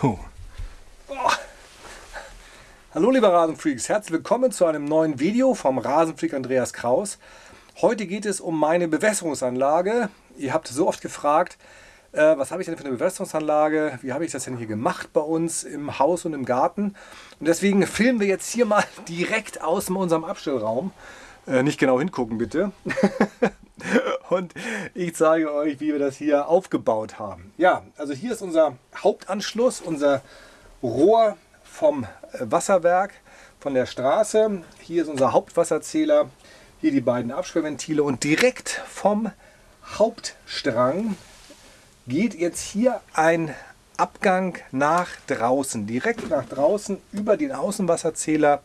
So. Oh. Hallo liebe Rasenfreaks, herzlich willkommen zu einem neuen Video vom Rasenfreak Andreas Kraus. Heute geht es um meine Bewässerungsanlage. Ihr habt so oft gefragt, äh, was habe ich denn für eine Bewässerungsanlage, wie habe ich das denn hier gemacht bei uns im Haus und im Garten. Und deswegen filmen wir jetzt hier mal direkt aus unserem Abstellraum. Äh, nicht genau hingucken bitte. und ich zeige euch, wie wir das hier aufgebaut haben. Ja, also hier ist unser Hauptanschluss, unser Rohr vom Wasserwerk, von der Straße. Hier ist unser Hauptwasserzähler, hier die beiden Absperrventile und direkt vom Hauptstrang geht jetzt hier ein Abgang nach draußen, direkt nach draußen über den Außenwasserzähler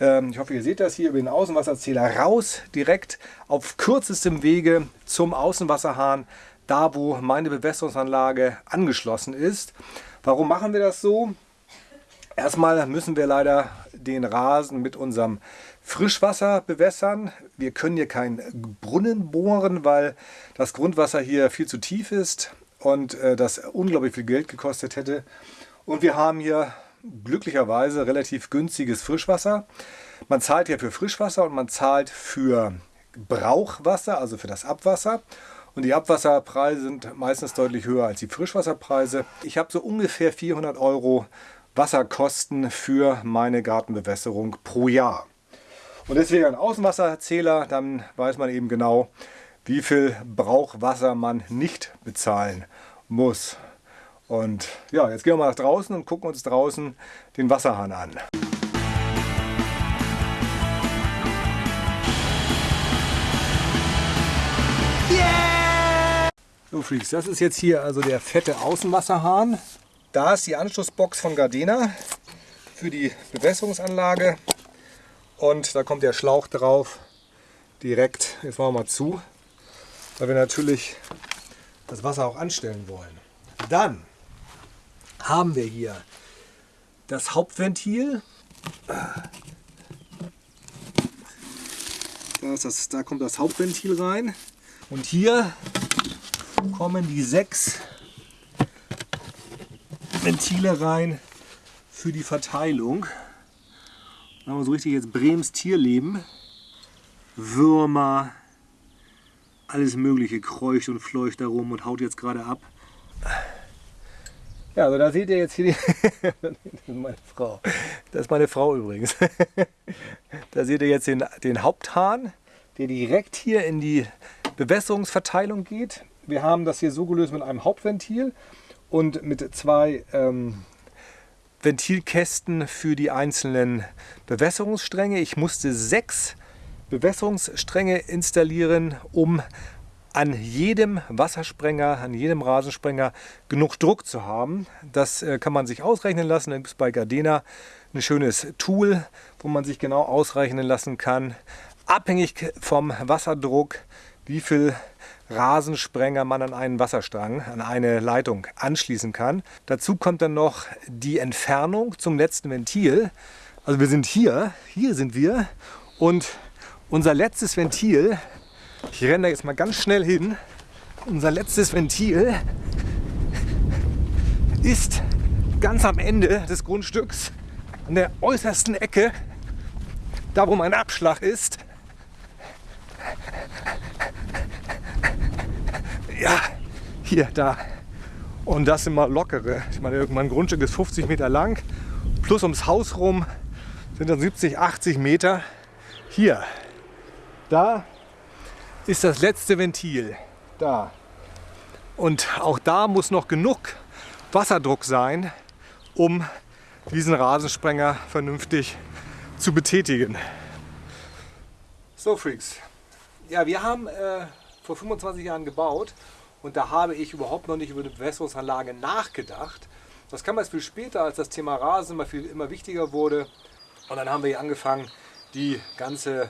ich hoffe, ihr seht das hier über den Außenwasserzähler raus, direkt auf kürzestem Wege zum Außenwasserhahn, da wo meine Bewässerungsanlage angeschlossen ist. Warum machen wir das so? Erstmal müssen wir leider den Rasen mit unserem Frischwasser bewässern. Wir können hier keinen Brunnen bohren, weil das Grundwasser hier viel zu tief ist und äh, das unglaublich viel Geld gekostet hätte. Und wir haben hier glücklicherweise relativ günstiges Frischwasser. Man zahlt ja für Frischwasser und man zahlt für Brauchwasser, also für das Abwasser. Und die Abwasserpreise sind meistens deutlich höher als die Frischwasserpreise. Ich habe so ungefähr 400 Euro Wasserkosten für meine Gartenbewässerung pro Jahr. Und deswegen ein Außenwasserzähler, dann weiß man eben genau, wie viel Brauchwasser man nicht bezahlen muss. Und ja, jetzt gehen wir mal nach draußen und gucken uns draußen den Wasserhahn an. Yeah! So Freaks, das ist jetzt hier also der fette Außenwasserhahn. Da ist die Anschlussbox von Gardena für die Bewässerungsanlage. Und da kommt der Schlauch drauf direkt, jetzt machen wir mal zu, weil wir natürlich das Wasser auch anstellen wollen. Dann haben wir hier das Hauptventil. Da, das, da kommt das Hauptventil rein. Und hier kommen die sechs Ventile rein für die Verteilung. Da haben wir so richtig jetzt Brems Tierleben. Würmer, alles mögliche kreucht und fleucht darum und haut jetzt gerade ab. Ja, also da seht ihr jetzt hier die, meine Frau. Das ist meine Frau übrigens. Da seht ihr jetzt den, den Haupthahn, der direkt hier in die Bewässerungsverteilung geht. Wir haben das hier so gelöst mit einem Hauptventil und mit zwei ähm, Ventilkästen für die einzelnen Bewässerungsstränge. Ich musste sechs Bewässerungsstränge installieren, um an jedem Wassersprenger, an jedem Rasensprenger genug Druck zu haben. Das äh, kann man sich ausrechnen lassen. Da gibt es bei Gardena ein schönes Tool, wo man sich genau ausrechnen lassen kann, abhängig vom Wasserdruck, wie viel Rasensprenger man an einen Wasserstrang, an eine Leitung anschließen kann. Dazu kommt dann noch die Entfernung zum letzten Ventil. Also wir sind hier, hier sind wir und unser letztes Ventil ich renne da jetzt mal ganz schnell hin. Unser letztes Ventil ist ganz am Ende des Grundstücks, an der äußersten Ecke, da wo mein Abschlag ist. Ja, hier, da. Und das sind mal lockere. Ich meine, mein Grundstück ist 50 Meter lang. Plus ums Haus rum sind dann 70, 80 Meter. Hier, da ist das letzte Ventil. Da. Und auch da muss noch genug Wasserdruck sein, um diesen Rasensprenger vernünftig zu betätigen. So Freaks, ja wir haben äh, vor 25 Jahren gebaut und da habe ich überhaupt noch nicht über eine Bewässerungsanlage nachgedacht. Das kam erst viel später, als das Thema Rasen immer, viel, immer wichtiger wurde. Und dann haben wir hier angefangen, die ganze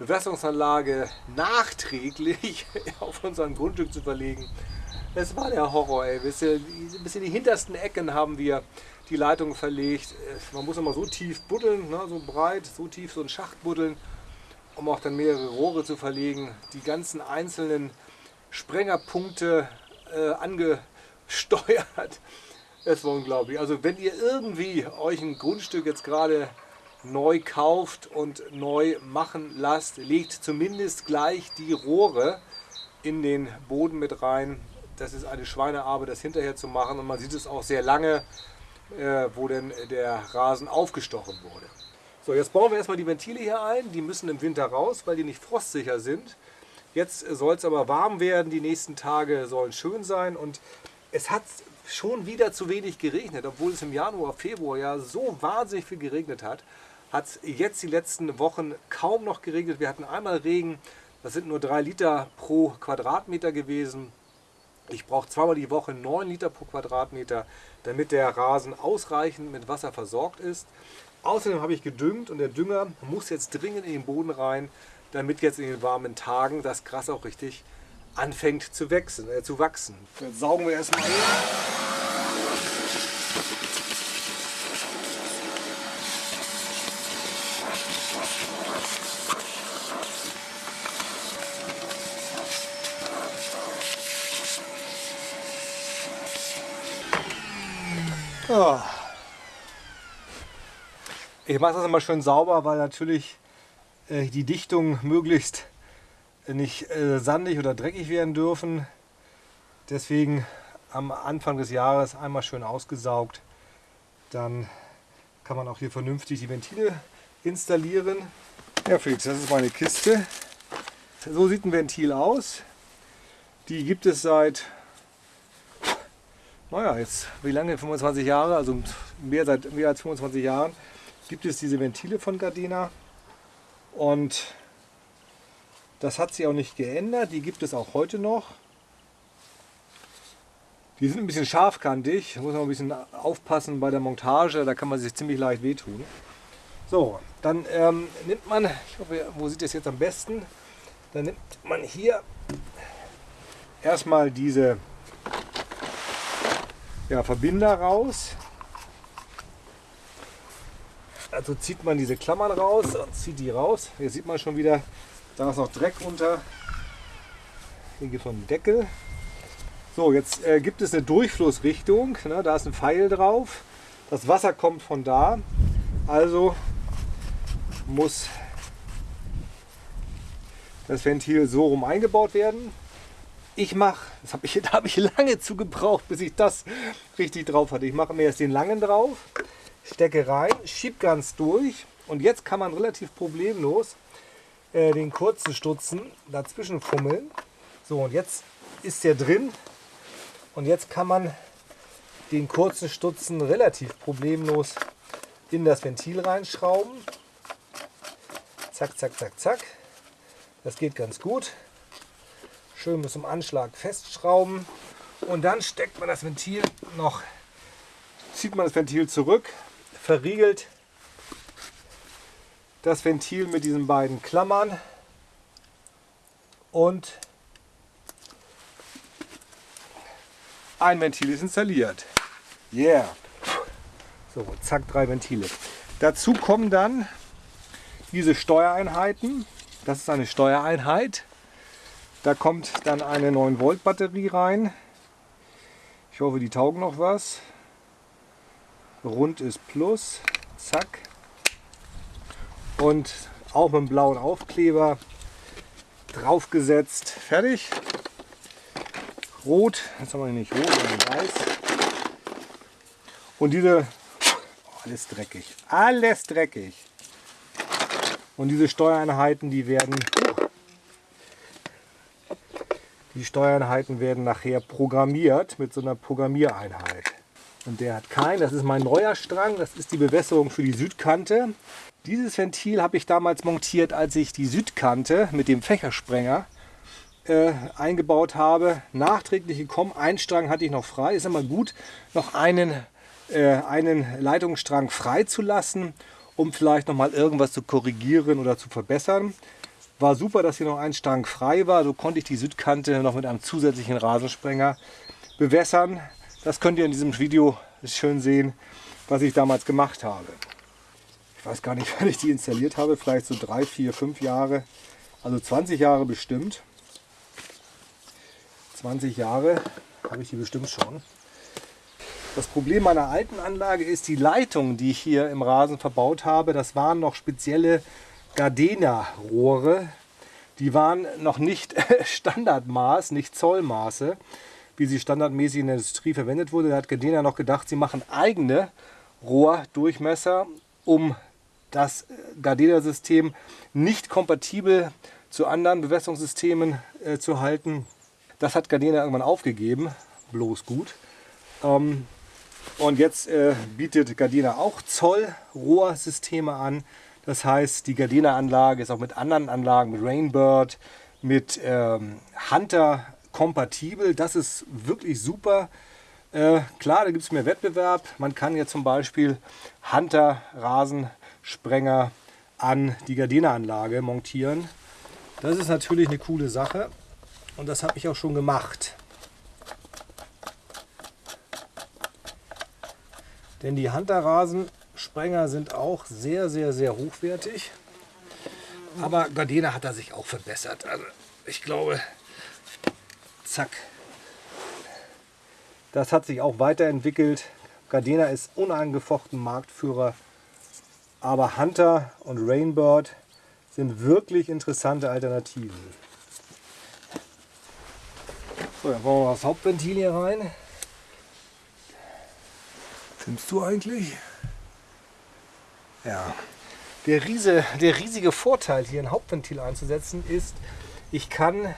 Bewässerungsanlage nachträglich auf unseren Grundstück zu verlegen. Es war der Horror, ey. Bis, in die hintersten Ecken haben wir die Leitungen verlegt. Man muss immer so tief buddeln, ne, so breit, so tief so einen Schacht buddeln, um auch dann mehrere Rohre zu verlegen. Die ganzen einzelnen Sprengerpunkte äh, angesteuert. Es war unglaublich. Also wenn ihr irgendwie euch ein Grundstück jetzt gerade neu kauft und neu machen lasst, legt zumindest gleich die Rohre in den Boden mit rein. Das ist eine Schweinearbeit, das hinterher zu machen und man sieht es auch sehr lange, äh, wo denn der Rasen aufgestochen wurde. So, jetzt bauen wir erstmal die Ventile hier ein. Die müssen im Winter raus, weil die nicht frostsicher sind. Jetzt soll es aber warm werden, die nächsten Tage sollen schön sein und es hat schon wieder zu wenig geregnet, obwohl es im Januar, Februar ja so wahnsinnig viel geregnet hat. Hat jetzt die letzten Wochen kaum noch geregnet. Wir hatten einmal Regen, das sind nur drei Liter pro Quadratmeter gewesen. Ich brauche zweimal die Woche 9 Liter pro Quadratmeter, damit der Rasen ausreichend mit Wasser versorgt ist. Außerdem habe ich gedüngt und der Dünger muss jetzt dringend in den Boden rein, damit jetzt in den warmen Tagen das Gras auch richtig anfängt zu wachsen. Äh, zu wachsen. Jetzt saugen wir erstmal hin. Ich mache das immer schön sauber, weil natürlich äh, die Dichtung möglichst nicht äh, sandig oder dreckig werden dürfen. Deswegen am Anfang des Jahres einmal schön ausgesaugt. Dann kann man auch hier vernünftig die Ventile installieren. Ja Felix, das ist meine Kiste. So sieht ein Ventil aus. Die gibt es seit naja, jetzt wie lange? 25 Jahre, also mehr, seit mehr als 25 Jahren gibt es diese Ventile von Gardena und das hat sich auch nicht geändert, die gibt es auch heute noch. Die sind ein bisschen scharfkantig, da muss man ein bisschen aufpassen bei der Montage, da kann man sich ziemlich leicht wehtun. So, dann ähm, nimmt man, ich hoffe, wo sieht das jetzt am besten? Dann nimmt man hier erstmal diese ja, Verbinder raus. Also zieht man diese Klammern raus und zieht die raus. Hier sieht man schon wieder, da ist noch Dreck unter. Hier noch einen Deckel. So, jetzt äh, gibt es eine Durchflussrichtung. Ne? Da ist ein Pfeil drauf. Das Wasser kommt von da. Also muss das Ventil so rum eingebaut werden ich mache, das ich, da habe ich lange zu gebraucht, bis ich das richtig drauf hatte. Ich mache mir jetzt den langen drauf, stecke rein, schieb ganz durch und jetzt kann man relativ problemlos äh, den kurzen Stutzen dazwischen fummeln. So und jetzt ist der drin und jetzt kann man den kurzen Stutzen relativ problemlos in das Ventil reinschrauben. Zack, zack, zack, zack. Das geht ganz gut schön bis zum Anschlag festschrauben und dann steckt man das Ventil noch, zieht man das Ventil zurück, verriegelt das Ventil mit diesen beiden Klammern und ein Ventil ist installiert. Yeah! So, zack, drei Ventile. Dazu kommen dann diese Steuereinheiten. Das ist eine Steuereinheit. Da kommt dann eine 9 Volt Batterie rein. Ich hoffe, die taugen noch was. Rund ist Plus. Zack. Und auch mit einem blauen Aufkleber draufgesetzt. Fertig. Rot. Jetzt haben wir nicht rot, sondern weiß. Und diese... Oh, alles dreckig. Alles dreckig. Und diese Steuereinheiten, die werden die Steuereinheiten werden nachher programmiert mit so einer Programmiereinheit. Und der hat keinen, das ist mein neuer Strang, das ist die Bewässerung für die Südkante. Dieses Ventil habe ich damals montiert, als ich die Südkante mit dem Fächersprenger äh, eingebaut habe. Nachträglich gekommen, ein Strang hatte ich noch frei. Ist immer gut, noch einen, äh, einen Leitungsstrang frei zu lassen, um vielleicht noch mal irgendwas zu korrigieren oder zu verbessern. War super, dass hier noch ein Strang frei war. So konnte ich die Südkante noch mit einem zusätzlichen Rasensprenger bewässern. Das könnt ihr in diesem Video schön sehen, was ich damals gemacht habe. Ich weiß gar nicht, wann ich die installiert habe. Vielleicht so drei, vier, fünf Jahre. Also 20 Jahre bestimmt. 20 Jahre habe ich die bestimmt schon. Das Problem meiner alten Anlage ist, die Leitungen, die ich hier im Rasen verbaut habe, das waren noch spezielle Gardena-Rohre. Die waren noch nicht Standardmaß, nicht Zollmaße, wie sie standardmäßig in der Industrie verwendet wurde. Da hat Gardena noch gedacht, sie machen eigene Rohrdurchmesser, um das Gardena-System nicht kompatibel zu anderen Bewässerungssystemen äh, zu halten. Das hat Gardena irgendwann aufgegeben, bloß gut. Ähm, und jetzt äh, bietet Gardena auch Zollrohrsysteme an. Das heißt, die Gardena-Anlage ist auch mit anderen Anlagen, mit Rainbird, mit ähm, Hunter kompatibel. Das ist wirklich super. Äh, klar, da gibt es mehr Wettbewerb. Man kann ja zum Beispiel Hunter-Rasensprenger an die Gardena-Anlage montieren. Das ist natürlich eine coole Sache und das habe ich auch schon gemacht. Denn die Hunter-Rasensprenger sind auch sehr, sehr, sehr hochwertig. Aber Gardena hat da sich auch verbessert. Also ich glaube, zack. Das hat sich auch weiterentwickelt. Gardena ist unangefochten Marktführer. Aber Hunter und Rainbird sind wirklich interessante Alternativen. So, dann wollen wir das Hauptventil hier rein. Filmst du eigentlich? Ja. Der, Riese, der riesige Vorteil hier ein Hauptventil einzusetzen ist, ich kann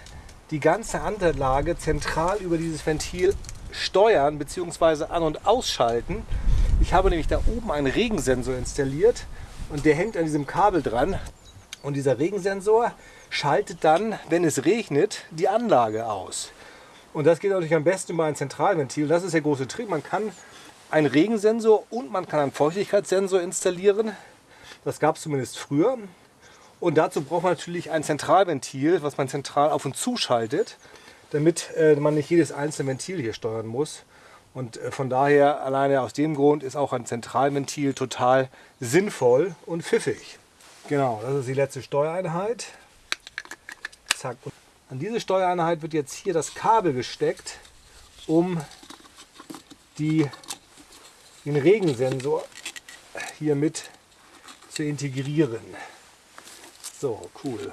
die ganze Anlage zentral über dieses Ventil steuern bzw. an- und ausschalten. Ich habe nämlich da oben einen Regensensor installiert und der hängt an diesem Kabel dran. Und dieser Regensensor schaltet dann, wenn es regnet, die Anlage aus. Und das geht natürlich am besten über ein Zentralventil. Das ist der große Trick. Man kann einen Regensensor und man kann einen Feuchtigkeitssensor installieren. Das gab es zumindest früher. Und dazu braucht man natürlich ein Zentralventil, was man zentral auf und zuschaltet, damit äh, man nicht jedes einzelne Ventil hier steuern muss. Und äh, von daher, alleine aus dem Grund, ist auch ein Zentralventil total sinnvoll und pfiffig. Genau, das ist die letzte Steuereinheit. Zack. Und an diese Steuereinheit wird jetzt hier das Kabel gesteckt, um die den Regensensor hier mit zu integrieren. So, cool.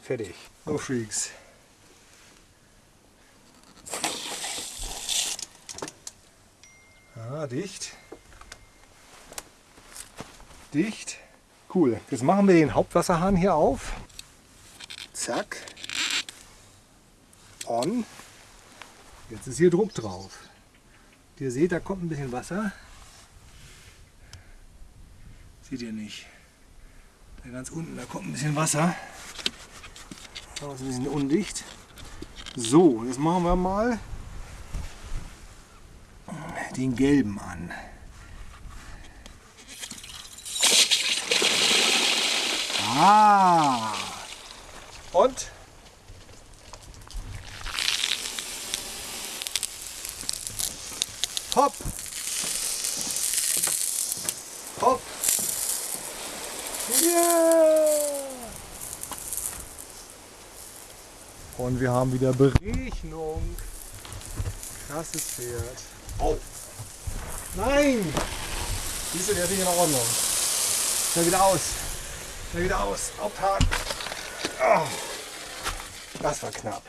Fertig. So, Freaks. Ah, dicht. Dicht. Cool. Jetzt machen wir den Hauptwasserhahn hier auf. Zack. On. Jetzt ist hier Druck drauf. Ihr seht, da kommt ein bisschen Wasser. Seht ihr nicht. Ganz unten, da kommt ein bisschen Wasser. Das ist ein bisschen undicht. So, jetzt machen wir mal den gelben an. Ah! Und? Hopp! Hopp! Yeah! Und wir haben wieder Berechnung. Krasses Pferd. Oh! Nein! Siehst du, der ist nicht in Ordnung. Schnell wieder aus. Schnell wieder aus. Haupthahn. Oh. Das war knapp.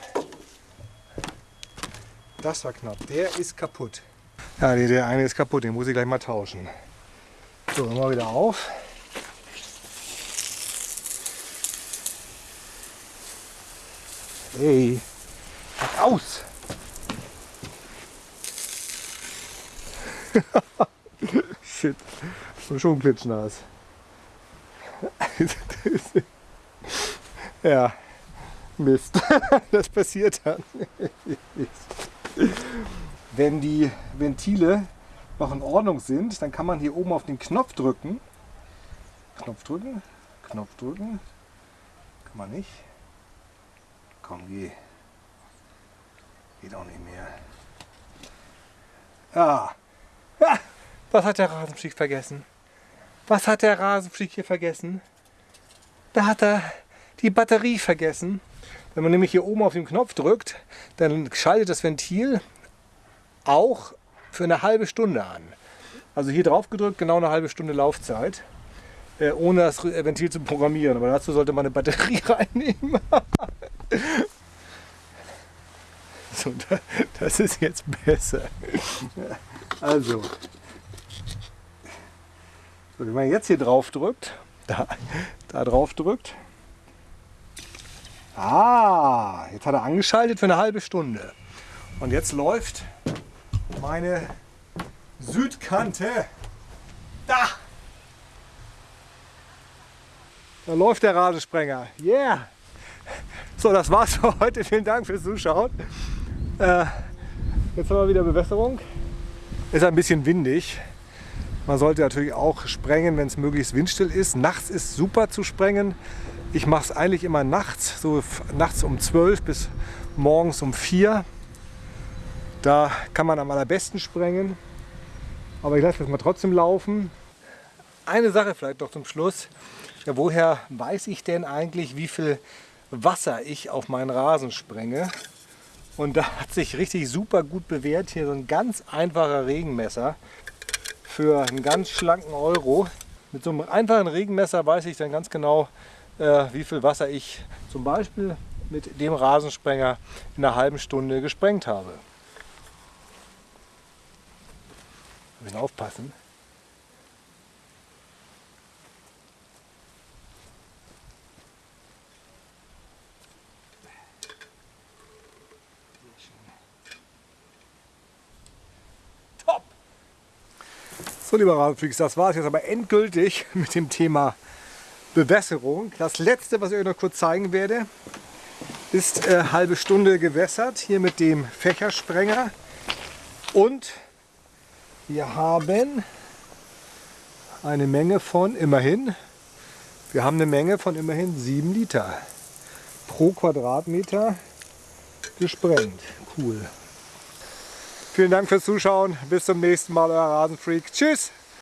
Das war knapp. Der ist kaputt. Ja, der eine ist kaputt. Den muss ich gleich mal tauschen. So, mal wieder auf. Mach aus! Shit, schon klitschnass. ja, Mist. das passiert dann. Wenn die Ventile noch in Ordnung sind, dann kann man hier oben auf den Knopf drücken. Knopf drücken, Knopf drücken. Kann man nicht. Komm, geh. Geht auch nicht mehr. Ja. ja. Was hat der Rasenfreak vergessen? Was hat der Rasenfreak hier vergessen? Da hat er die Batterie vergessen. Wenn man nämlich hier oben auf den Knopf drückt, dann schaltet das Ventil auch für eine halbe Stunde an. Also hier drauf gedrückt, genau eine halbe Stunde Laufzeit, äh, ohne das Ventil zu programmieren. Aber dazu sollte man eine Batterie reinnehmen. So, das ist jetzt besser. Also, so, wenn man jetzt hier drauf drückt, da, da drauf drückt, Ah, jetzt hat er angeschaltet für eine halbe Stunde. Und jetzt läuft meine Südkante. Da! Da läuft der Rasensprenger. Yeah! So, das war's für heute. Vielen Dank fürs Zuschauen. Äh, jetzt haben wir wieder Bewässerung. Ist ein bisschen windig. Man sollte natürlich auch sprengen, wenn es möglichst windstill ist. Nachts ist super zu sprengen. Ich mache es eigentlich immer nachts, so nachts um 12 bis morgens um 4. Da kann man am allerbesten sprengen. Aber ich lasse das mal trotzdem laufen. Eine Sache vielleicht noch zum Schluss. Ja, woher weiß ich denn eigentlich, wie viel Wasser ich auf meinen Rasen sprenge? Und da hat sich richtig super gut bewährt hier so ein ganz einfacher Regenmesser für einen ganz schlanken Euro. Mit so einem einfachen Regenmesser weiß ich dann ganz genau, äh, wie viel Wasser ich zum Beispiel mit dem Rasensprenger in einer halben Stunde gesprengt habe. Wir müssen aufpassen. So, lieber Rasenfreaks, das war es jetzt aber endgültig mit dem Thema Bewässerung. Das letzte, was ich euch noch kurz zeigen werde, ist äh, halbe Stunde gewässert, hier mit dem Fächersprenger. Und wir haben eine Menge von immerhin, wir haben eine Menge von immerhin 7 Liter pro Quadratmeter gesprengt. Cool. Vielen Dank fürs Zuschauen. Bis zum nächsten Mal, euer Rasenfreak. Tschüss!